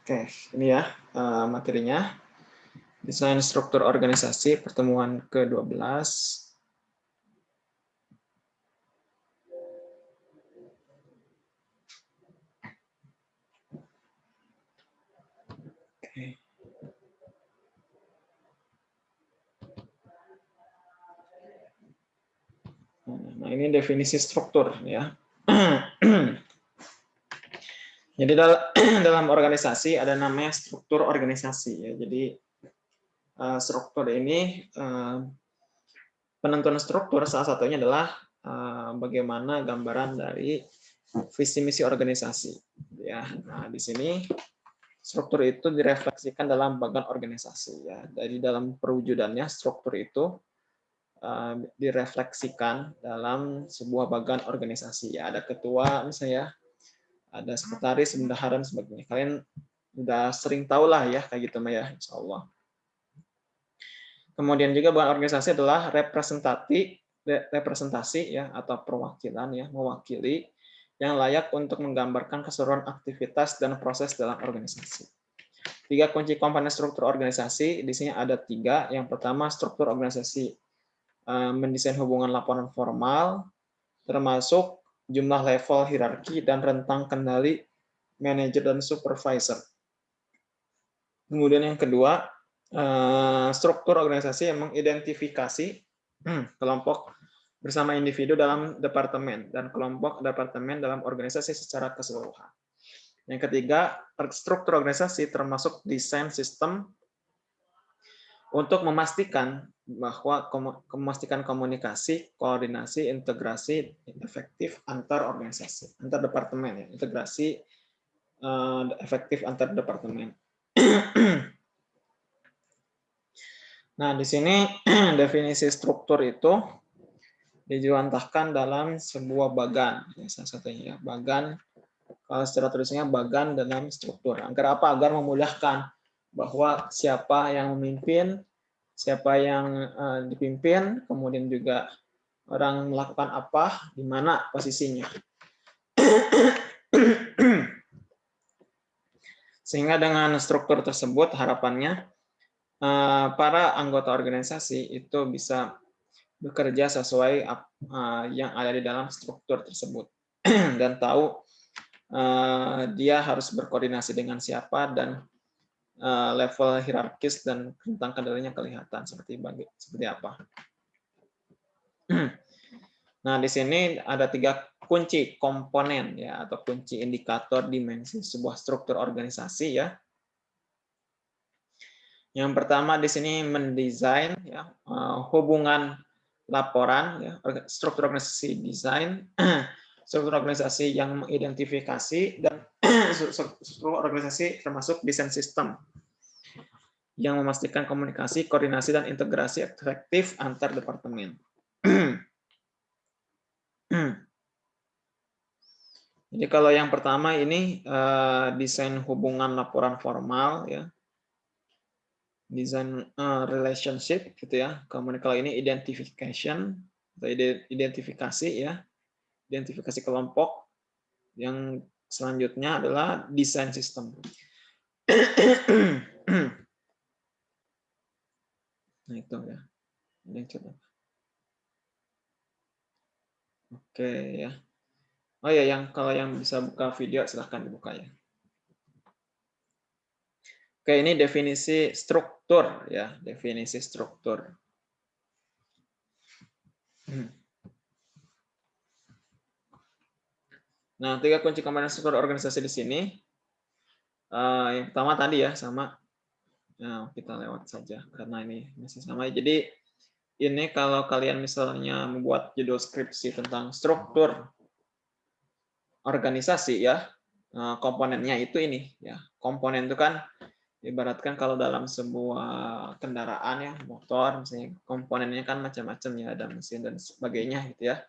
Oke, ini ya uh, materinya. Desain struktur organisasi pertemuan ke-12. Oke. Nah, ini definisi struktur ya. Jadi dalam organisasi ada namanya struktur organisasi ya. Jadi eh, struktur ini eh, penentuan struktur salah satunya adalah eh, bagaimana gambaran dari visi misi organisasi ya. Nah, di sini struktur itu direfleksikan dalam bagian organisasi ya. Dari dalam perwujudannya struktur itu direfleksikan dalam sebuah bagian organisasi ya. Ada ketua misalnya ada sekretaris, bendahara dan sebagainya. Kalian udah sering tahu lah ya kayak gitu ya, insya Allah. Kemudian juga bahan organisasi adalah representasi, representasi ya atau perwakilan ya, mewakili yang layak untuk menggambarkan keseluruhan aktivitas dan proses dalam organisasi. Tiga kunci komponen struktur organisasi di sini ada tiga. Yang pertama struktur organisasi eh, mendesain hubungan laporan formal, termasuk jumlah level hierarki, dan rentang kendali manajer dan supervisor. Kemudian yang kedua, eh, struktur organisasi yang mengidentifikasi hmm, kelompok bersama individu dalam departemen dan kelompok departemen dalam organisasi secara keseluruhan. Yang ketiga, struktur organisasi termasuk desain sistem untuk memastikan bahwa memastikan komunikasi, koordinasi, integrasi efektif antar organisasi, antar departemen ya, integrasi uh, efektif antar departemen. nah, di sini definisi struktur itu dijuantahkan dalam sebuah bagan, ya, salah satunya ya, bagan kalau secara tulisannya bagan dalam struktur. Agar apa? Agar memudahkan bahwa siapa yang memimpin, siapa yang uh, dipimpin, kemudian juga orang melakukan apa, di mana posisinya. Sehingga dengan struktur tersebut harapannya uh, para anggota organisasi itu bisa bekerja sesuai uh, yang ada di dalam struktur tersebut dan tahu dia harus berkoordinasi dengan siapa dan Eh, level hierarkis dan rentang kendalinya kelihatan seperti bagi seperti apa. Nah, di sini ada tiga kunci komponen ya atau kunci indikator dimensi sebuah struktur organisasi ya. Yang pertama di sini mendesain ya eh, hubungan laporan ya struktur organisasi desain struktur organisasi yang mengidentifikasi dan struktur organisasi termasuk desain sistem yang memastikan komunikasi, koordinasi, dan integrasi efektif antar departemen. Jadi kalau yang pertama ini uh, desain hubungan laporan formal ya, desain uh, relationship gitu ya. Kemudian kalau ini identification atau identifikasi ya, identifikasi kelompok. Yang selanjutnya adalah desain sistem. Nah itu ya. Ini coba. Oke ya. Oh ya, yang kalau yang bisa buka video silahkan dibuka ya. Oke, ini definisi struktur ya, definisi struktur. Nah, tiga kunci komponen struktur organisasi di sini. Uh, yang pertama tadi ya, sama Nah, kita lewat saja karena ini masih sama. Jadi ini kalau kalian misalnya membuat judul skripsi tentang struktur organisasi ya, eh, komponennya itu ini ya. Komponen itu kan ibaratkan kalau dalam sebuah kendaraan ya, motor misalnya komponennya kan macam-macam ya, ada mesin dan sebagainya gitu ya.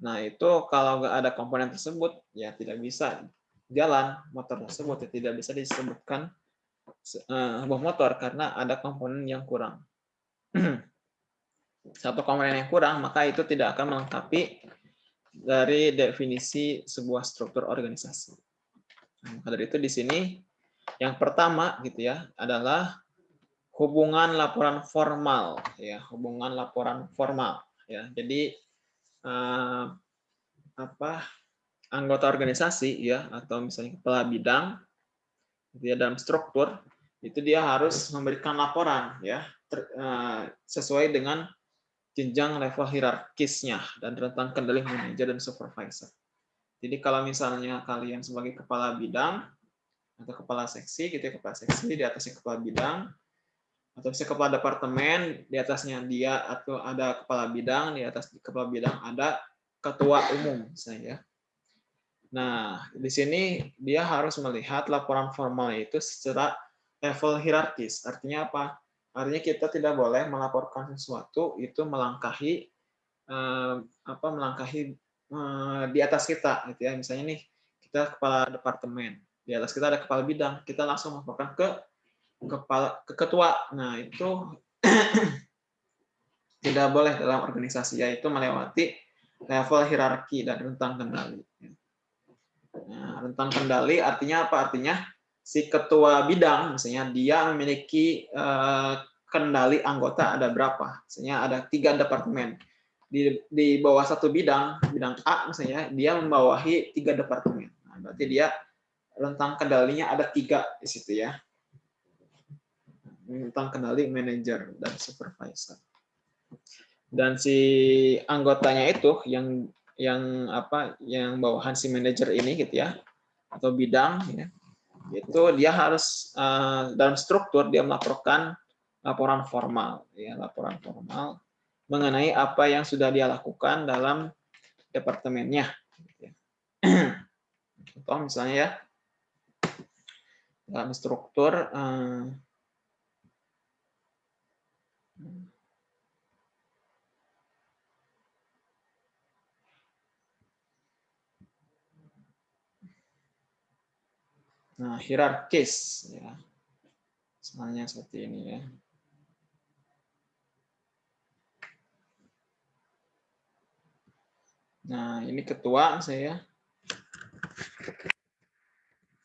Nah, itu kalau nggak ada komponen tersebut ya tidak bisa jalan motor tersebut ya tidak bisa disebutkan uh, buah motor karena ada komponen yang kurang. Satu komponen yang kurang, maka itu tidak akan melengkapi dari definisi sebuah struktur organisasi. Nah, maka dari itu di sini Yang pertama gitu ya adalah hubungan laporan formal ya, hubungan laporan formal ya. Jadi eh, apa anggota organisasi ya atau misalnya kepala bidang gitu ya dalam struktur itu dia harus memberikan laporan ya ter, uh, sesuai dengan jenjang level hierarkisnya dan rentang kendali manajer dan supervisor. Jadi kalau misalnya kalian sebagai kepala bidang atau kepala seksi gitu ya kepala seksi di atasnya kepala bidang atau bisa kepala departemen di atasnya dia atau ada kepala bidang di atas kepala bidang ada ketua umum misalnya ya. Nah, di sini dia harus melihat laporan formal itu secara level hierarkis. Artinya apa? Artinya kita tidak boleh melaporkan sesuatu itu melangkahi eh, apa melangkahi eh, di atas kita gitu ya. Misalnya nih kita kepala departemen, di atas kita ada kepala bidang, kita langsung melaporkan ke kepala ke ketua. Nah, itu tidak boleh dalam organisasi yaitu melewati level hierarki dan rentang kendali. Nah, rentang kendali artinya apa? Artinya si ketua bidang misalnya dia memiliki uh, kendali anggota ada berapa misalnya ada tiga departemen di di bawah satu bidang bidang A misalnya dia membawahi tiga departemen nah, berarti dia rentang kendalinya ada tiga di situ ya rentang kendali manajer dan supervisor. Dan si anggotanya itu yang yang apa yang bawahan si manajer ini gitu ya atau bidang ya itu dia harus uh, dalam struktur dia melaporkan laporan formal ya laporan formal mengenai apa yang sudah dia lakukan dalam departemennya contoh misalnya ya dalam struktur uh, Nah, hierarkis ya. Misalnya seperti ini ya. Nah, ini ketua saya.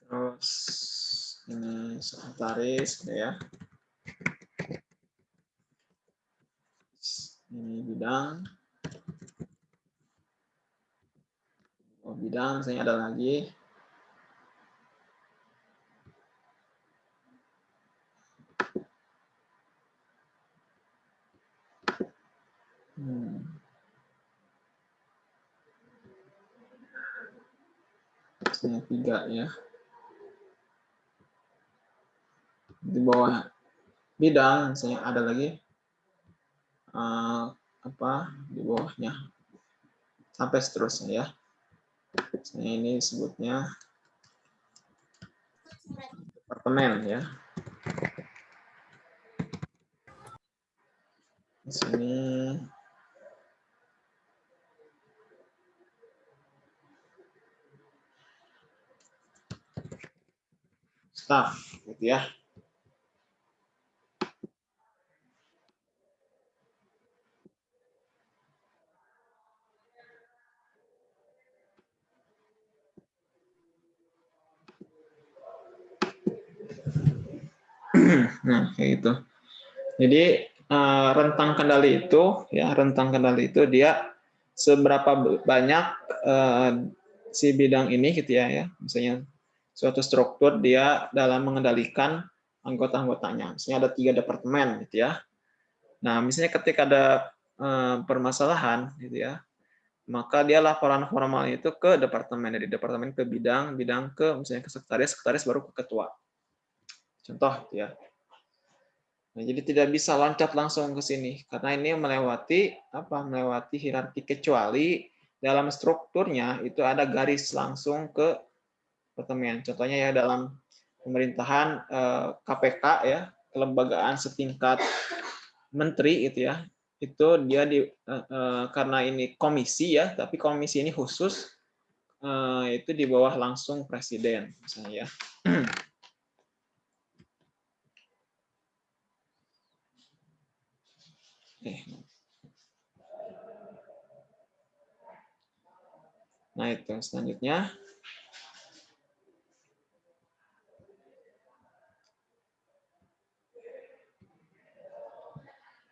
Terus ini sekretaris ya. Ini bidang. Oh, bidang saya ada lagi. Hmm. Saya tiga ya. Di bawah bidang saya ada lagi uh, apa di bawahnya sampai seterusnya ya. Saya ini sebutnya departemen ya. Di sini staff gitu ya. Nah, kayak gitu. Jadi uh, rentang kendali itu ya, rentang kendali itu dia seberapa banyak uh, si bidang ini gitu ya ya. Misalnya suatu struktur dia dalam mengendalikan anggota-anggotanya. Misalnya ada tiga departemen, gitu ya. Nah, misalnya ketika ada eh, permasalahan, gitu ya, maka dia laporan formal itu ke departemen dari departemen ke bidang, bidang ke misalnya ke sekretaris, sekretaris baru ke ketua. Contoh, ya. Nah, jadi tidak bisa loncat langsung ke sini karena ini melewati apa? Melewati hierarki kecuali dalam strukturnya itu ada garis langsung ke departemen. Contohnya ya dalam pemerintahan KPK eh, ya, kelembagaan setingkat menteri itu ya. Itu dia di eh, eh, karena ini komisi ya, tapi komisi ini khusus itu di bawah langsung presiden misalnya ya. naik ke selanjutnya.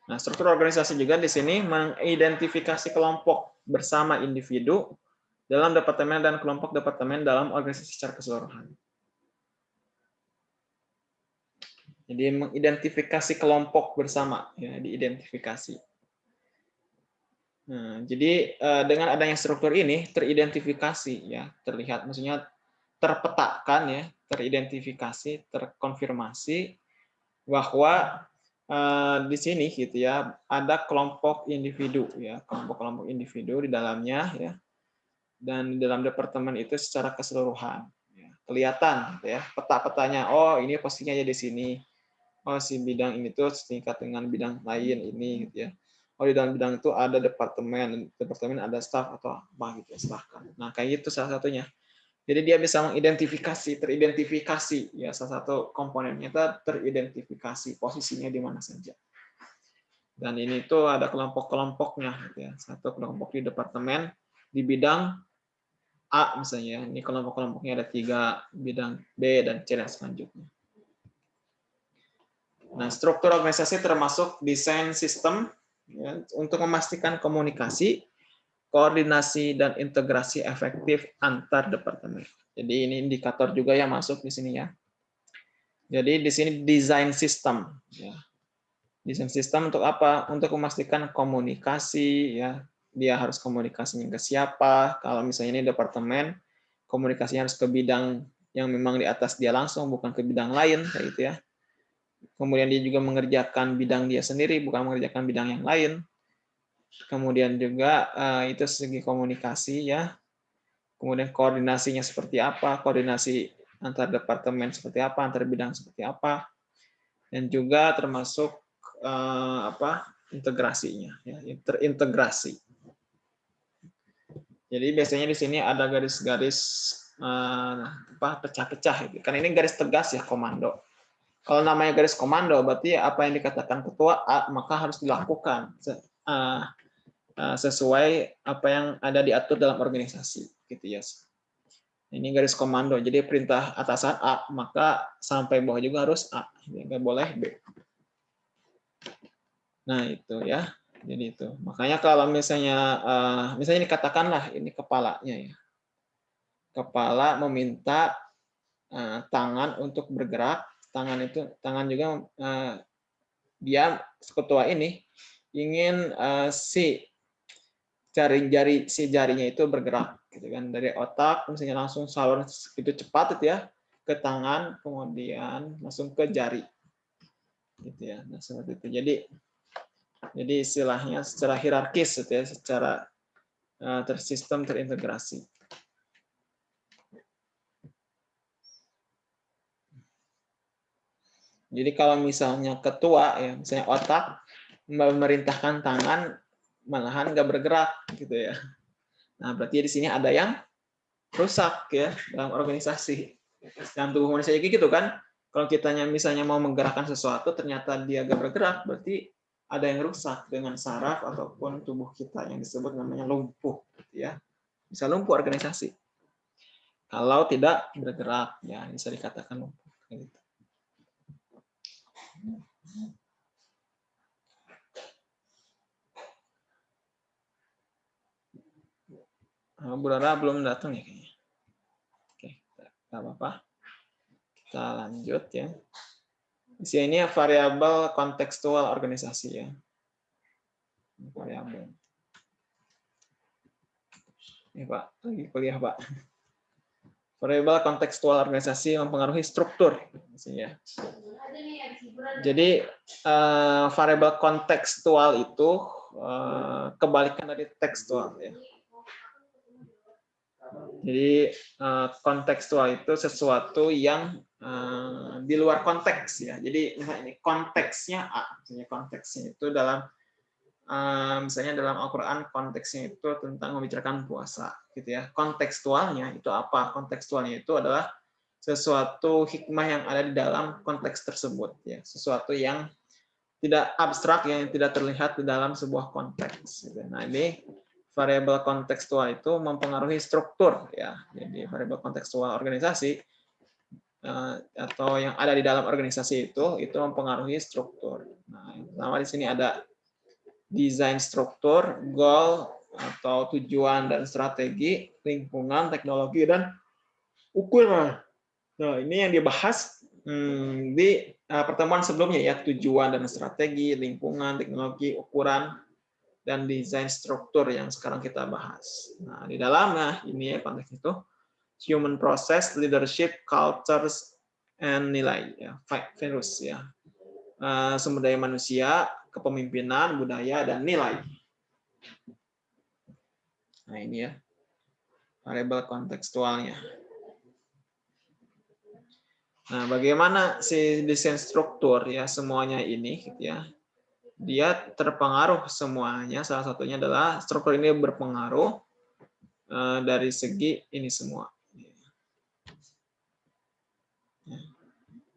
Nah, struktur organisasi juga di sini mengidentifikasi kelompok bersama individu dalam departemen dan kelompok departemen dalam organisasi secara keseluruhan. Jadi mengidentifikasi kelompok bersama, ya, diidentifikasi. Nah, jadi eh, dengan adanya struktur ini teridentifikasi, ya, terlihat, maksudnya terpetakan, ya, teridentifikasi, terkonfirmasi bahwa uh, di sini gitu ya ada kelompok individu ya kelompok-kelompok individu di dalamnya ya dan di dalam departemen itu secara keseluruhan ya. kelihatan gitu ya peta-petanya oh ini posisinya di sini oh si bidang ini tuh setingkat dengan bidang lain ini gitu ya oh di dalam bidang itu ada departemen departemen ada staff atau apa gitu ya silahkan nah kayak gitu salah satunya jadi dia bisa mengidentifikasi, teridentifikasi ya salah satu komponennya itu teridentifikasi posisinya di mana saja. Dan ini tuh ada kelompok-kelompoknya gitu ya. Satu kelompok di departemen di bidang A misalnya. Ini kelompok-kelompoknya ada tiga bidang B dan C dan selanjutnya. Nah, struktur organisasi termasuk desain sistem ya, untuk memastikan komunikasi koordinasi dan integrasi efektif antar departemen. Jadi ini indikator juga yang masuk di sini ya. Jadi di sini desain sistem. Ya. Desain sistem untuk apa? Untuk memastikan komunikasi. ya Dia harus komunikasinya ke siapa. Kalau misalnya ini departemen, komunikasinya harus ke bidang yang memang di atas dia langsung, bukan ke bidang lain. kayak gitu ya. Kemudian dia juga mengerjakan bidang dia sendiri, bukan mengerjakan bidang yang lain kemudian juga uh, itu segi komunikasi ya, kemudian koordinasinya seperti apa, koordinasi antar departemen seperti apa, antar bidang seperti apa, dan juga termasuk uh, apa integrasinya, ya, terintegrasi. Jadi biasanya di sini ada garis-garis uh, apa pecah-pecah, kan ini garis tegas ya komando. Kalau namanya garis komando, berarti apa yang dikatakan ketua A maka harus dilakukan. Eh, sesuai apa yang ada diatur dalam organisasi gitu ya. Ini garis komando. Jadi perintah atasan A, maka sampai bawah juga harus A. Nggak boleh B. Nah, itu ya. Jadi itu. Makanya kalau misalnya uh, misalnya dikatakanlah ini kepalanya ya. Kepala meminta tangan untuk bergerak, tangan itu tangan juga uh, dia ketua ini ingin uh, si jari-jari si jarinya itu bergerak gitu kan. Dari otak misalnya langsung salur itu cepat itu ya ke tangan kemudian langsung ke jari gitu ya. Nah seperti itu. Jadi jadi istilahnya secara hierarkis gitu ya secara uh, tersistem terintegrasi jadi kalau misalnya ketua ya misalnya otak memerintahkan tangan malahan nggak bergerak gitu ya. Nah, berarti di sini ada yang rusak ya dalam organisasi. Dalam tubuh manusia gitu kan. Kalau kitanya misalnya mau menggerakkan sesuatu ternyata dia nggak bergerak, berarti ada yang rusak dengan saraf ataupun tubuh kita yang disebut namanya lumpuh gitu ya. Bisa lumpuh organisasi. Kalau tidak bergerak ya bisa dikatakan lumpuh gitu. Oh, Bu Rara belum datang ya kayaknya. Oke, tidak apa-apa. Kita lanjut ya. Di sini variabel kontekstual organisasi ya. Variabel. Ini Pak, lagi kuliah Pak. Variabel kontekstual organisasi mempengaruhi struktur. Ya. Jadi uh, variabel kontekstual itu uh, kebalikan dari tekstual ya. Jadi eh, kontekstual itu sesuatu yang eh, di luar konteks ya. Jadi ini konteksnya A, misalnya konteksnya itu dalam eh, misalnya dalam Al-Qur'an konteksnya itu tentang membicarakan puasa gitu ya. Kontekstualnya itu apa? Kontekstualnya itu adalah sesuatu hikmah yang ada di dalam konteks tersebut ya. Sesuatu yang tidak abstrak yang tidak terlihat di dalam sebuah konteks. Gitu. Nah ini variabel kontekstual itu mempengaruhi struktur ya. Jadi variabel kontekstual organisasi eh, atau yang ada di dalam organisasi itu itu mempengaruhi struktur. Nah, yang pertama di sini ada desain struktur, goal atau tujuan dan strategi, lingkungan, teknologi dan ukuran. Nah, ini yang dibahas hmm, di uh, pertemuan sebelumnya ya, tujuan dan strategi, lingkungan, teknologi, ukuran, dan desain struktur yang sekarang kita bahas. Nah, di dalamnya ini ya konteks itu human process, leadership, cultures, and nilai ya, virus ya. Uh, sumber daya manusia, kepemimpinan, budaya, dan nilai. Nah, ini ya variabel kontekstualnya. Nah, bagaimana si desain struktur ya semuanya ini gitu ya dia terpengaruh semuanya. Salah satunya adalah struktur ini berpengaruh eh, dari segi ini semua.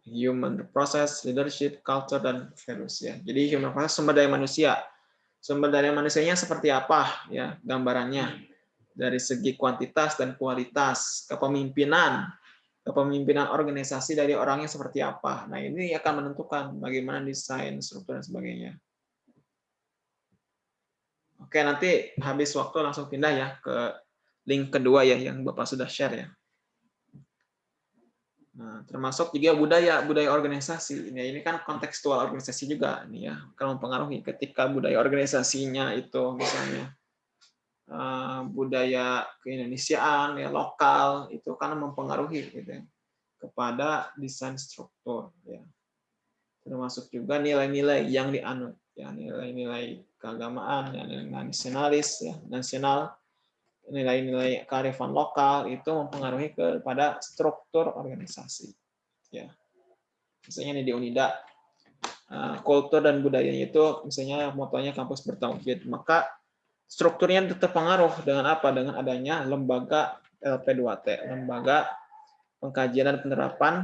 Human process, leadership, culture, dan values. Ya. Jadi human process sumber daya manusia. Sumber daya manusianya seperti apa ya gambarannya dari segi kuantitas dan kualitas, kepemimpinan, kepemimpinan organisasi dari orangnya seperti apa. Nah, ini akan menentukan bagaimana desain, struktur, dan sebagainya. Oke, nanti habis waktu langsung pindah ya ke link kedua ya yang Bapak sudah share ya. Nah, termasuk juga budaya budaya organisasi. Ini ini kan kontekstual organisasi juga nih ya, akan mempengaruhi ketika budaya organisasinya itu misalnya uh, budaya keindonesiaan ya lokal itu kan mempengaruhi gitu ya, kepada desain struktur ya. Termasuk juga nilai-nilai yang dianut ya nilai-nilai keagamaan, ya, nasionalis, ya, nasional, nilai-nilai kearifan lokal itu mempengaruhi kepada struktur organisasi. Ya, misalnya di Unida, eh, kultur dan budayanya itu misalnya motonya kampus bertauhid, maka strukturnya terpengaruh dengan apa? Dengan adanya lembaga LP2T, lembaga pengkajian dan penerapan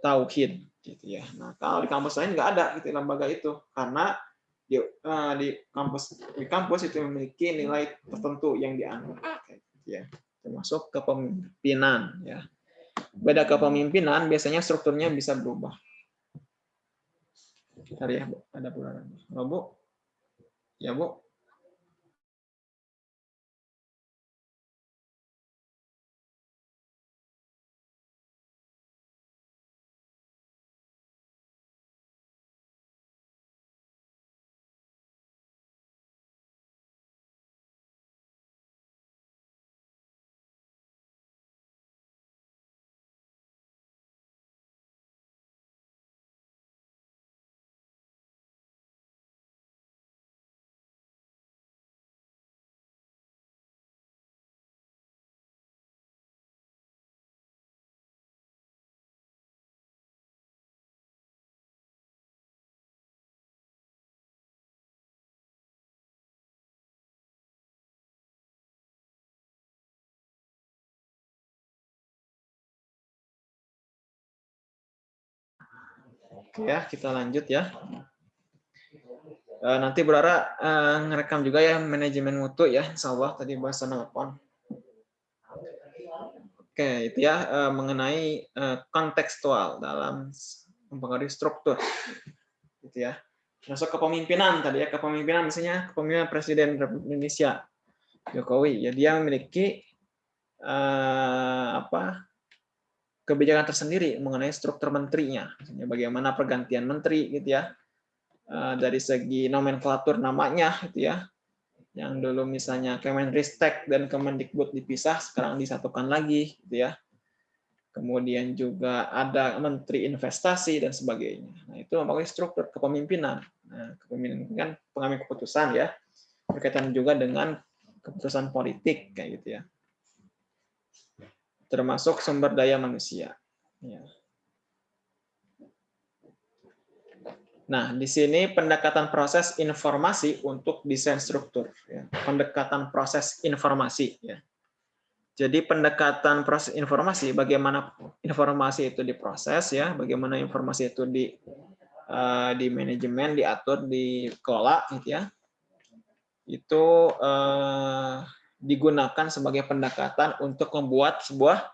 tauhid gitu ya. Nah, kalau di kampus lain nggak ada gitu lembaga itu karena di, uh, di kampus di kampus itu memiliki nilai tertentu yang dianut. Ya termasuk kepemimpinan ya. Beda kepemimpinan biasanya strukturnya bisa berubah. Hari ya ada pularan. Oh, bu. Ya bu Ya, kita lanjut ya. Eh, nanti Berara uh, ngerekam juga ya manajemen mutu ya, insya Allah tadi bahasa nelpon. Oke, itu ya uh, mengenai kontekstual dalam mempengaruhi struktur, gitu ya. Masuk kepemimpinan tadi ya, kepemimpinan misalnya kepemimpinan Presiden Indonesia Jokowi, ya dia memiliki apa kebijakan tersendiri mengenai struktur menterinya, bagaimana pergantian menteri gitu ya, eh, dari segi nomenklatur namanya gitu ya, yang dulu misalnya Kemenristek dan Kemendikbud dipisah, sekarang disatukan lagi gitu ya. Kemudian juga ada Menteri Investasi dan sebagainya. Nah itu mempunyai struktur kepemimpinan. Nah, kepemimpinan kan pengambil keputusan ya, berkaitan juga dengan keputusan politik kayak gitu ya termasuk sumber daya manusia. Ya. Nah, di sini pendekatan proses informasi untuk desain struktur. Ya. Pendekatan proses informasi. Ya. Jadi pendekatan proses informasi, bagaimana informasi itu diproses, ya, bagaimana informasi itu di uh, di manajemen, diatur, dikelola, gitu ya. Itu uh, digunakan sebagai pendekatan untuk membuat sebuah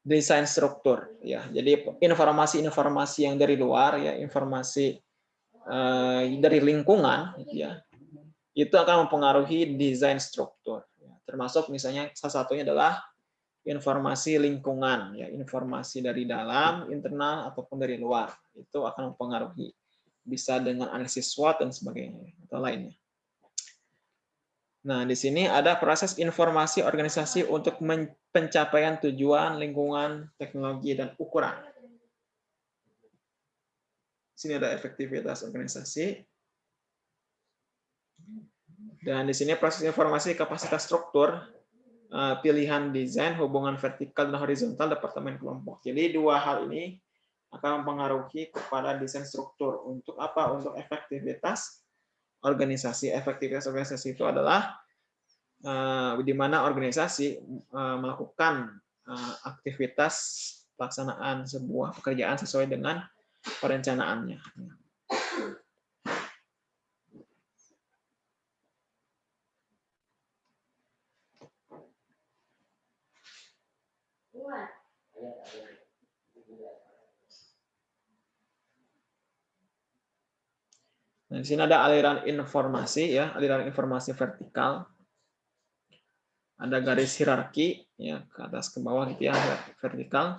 desain struktur ya. Jadi informasi-informasi yang dari luar ya, informasi uh, dari lingkungan ya. itu akan mempengaruhi desain struktur. Ya. Termasuk misalnya salah satunya adalah informasi lingkungan, ya informasi dari dalam, internal ataupun dari luar itu akan mempengaruhi. Bisa dengan analisis SWOT dan sebagainya atau lainnya. Nah, di sini ada proses informasi organisasi untuk pencapaian tujuan, lingkungan, teknologi, dan ukuran. Di sini ada efektivitas organisasi. Dan di sini proses informasi kapasitas struktur, eh, pilihan desain, hubungan vertikal dan horizontal departemen kelompok. Jadi dua hal ini akan mempengaruhi kepada desain struktur. Untuk apa? Untuk efektivitas organisasi. Efektivitas organisasi itu adalah uh, di mana organisasi uh, melakukan uh, aktivitas pelaksanaan sebuah pekerjaan sesuai dengan perencanaannya. Nah, di sini ada aliran informasi ya, aliran informasi vertikal. Ada garis hierarki ya ke atas ke bawah gitu ya, vertikal.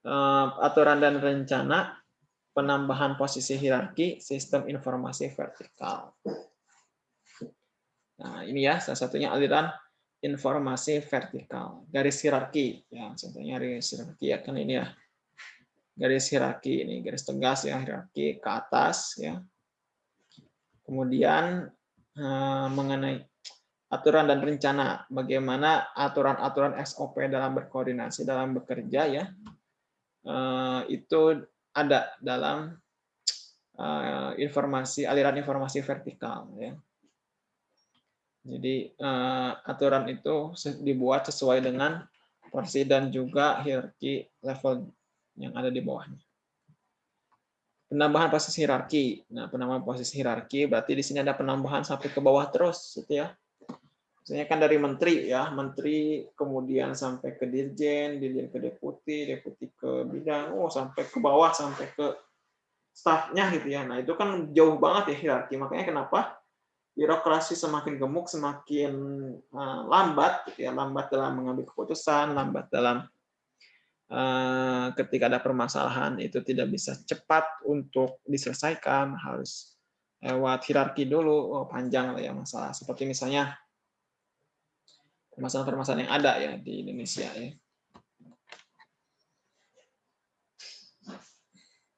Eh, aturan dan rencana, penambahan posisi hierarki, sistem informasi vertikal. Nah, ini ya salah satunya aliran informasi vertikal. Garis hierarki ya, contohnya garis hierarki ya kan ini ya. Garis hierarki ini garis tegas ya, hierarki ke atas ya Kemudian eh, mengenai aturan dan rencana, bagaimana aturan-aturan SOP dalam berkoordinasi, dalam bekerja ya, eh, itu ada dalam eh, informasi aliran informasi vertikal ya. Jadi aturan itu dibuat sesuai dengan porsi dan juga hierarki level yang ada di bawahnya penambahan posisi hierarki. Nah, penambahan posisi hierarki berarti di sini ada penambahan sampai ke bawah terus, gitu ya. Misalnya kan dari menteri ya, menteri kemudian sampai ke dirjen, dirjen ke deputi, deputi ke bidang, oh sampai ke bawah sampai ke stafnya gitu ya. Nah, itu kan jauh banget ya hierarki. Makanya kenapa birokrasi semakin gemuk, semakin eh, lambat gitu ya, lambat dalam mengambil keputusan, lambat dalam ketika ada permasalahan itu tidak bisa cepat untuk diselesaikan, harus lewat hierarki dulu, oh, panjang lah ya masalah. Seperti misalnya permasalahan-permasalahan yang ada ya di Indonesia ya.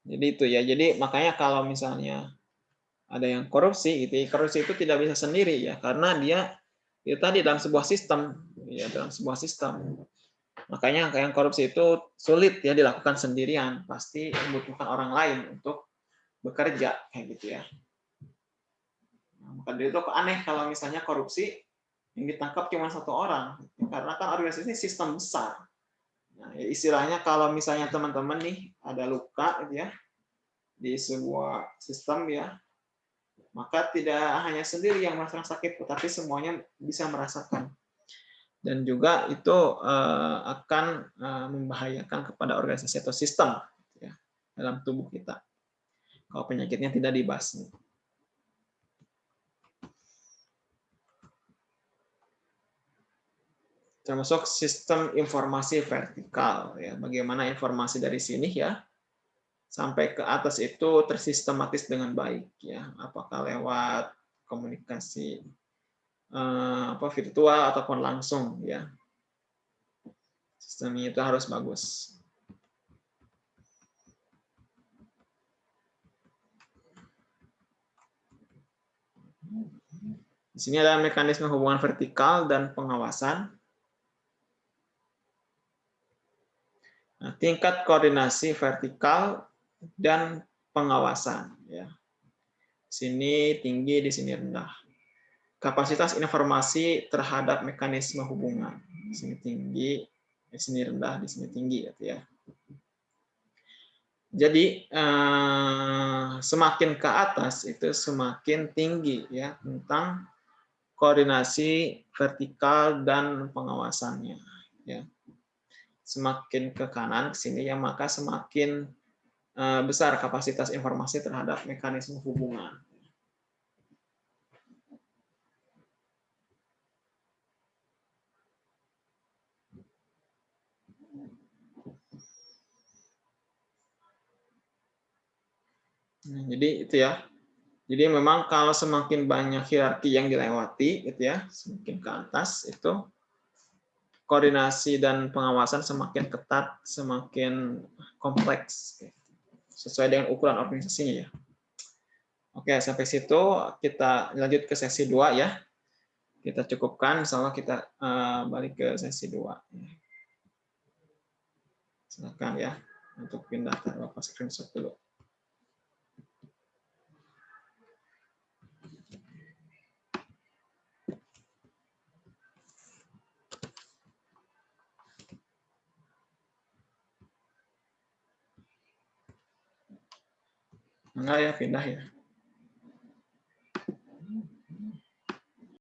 Jadi itu ya. Jadi makanya kalau misalnya ada yang korupsi, itu korupsi itu tidak bisa sendiri ya, karena dia itu tadi dalam sebuah sistem, ya dalam sebuah sistem. Makanya yang korupsi itu sulit ya dilakukan sendirian, pasti membutuhkan orang lain untuk bekerja kayak gitu ya. Nah, maka dari itu aneh kalau misalnya korupsi yang ditangkap cuma satu orang, karena kan organisasi sistem besar. Nah, ya istilahnya kalau misalnya teman-teman nih ada luka gitu ya di sebuah sistem ya, maka tidak hanya sendiri yang merasakan sakit, tetapi semuanya bisa merasakan dan juga itu uh, akan uh, membahayakan kepada organisasi atau sistem ya, dalam tubuh kita kalau penyakitnya tidak dibasmi. termasuk sistem informasi vertikal ya bagaimana informasi dari sini ya sampai ke atas itu tersistematis dengan baik ya apakah lewat komunikasi Eh, apa virtual ataupun langsung ya. Sistemnya itu harus bagus. Di sini ada mekanisme hubungan vertikal dan pengawasan. Nah, tingkat koordinasi vertikal dan pengawasan ya. Sini tinggi di sini rendah kapasitas informasi terhadap mekanisme hubungan. Di sini tinggi, di sini rendah, di sini tinggi gitu ya. Jadi eh, semakin ke atas itu semakin tinggi ya tentang koordinasi vertikal dan pengawasannya ya. Semakin ke kanan ke sini ya maka semakin eh, besar kapasitas informasi terhadap mekanisme hubungan. Nah, jadi itu ya. Jadi memang kalau semakin banyak hierarki yang dilewati, gitu ya, semakin ke atas itu koordinasi dan pengawasan semakin ketat, semakin kompleks, sesuai dengan ukuran organisasinya ya. Oke, sampai situ kita lanjut ke sesi 2 ya. Kita cukupkan, insya kita uh, balik ke sesi 2. Silakan ya, untuk pindah ke screenshot dulu. Enggak ya, pindah ya.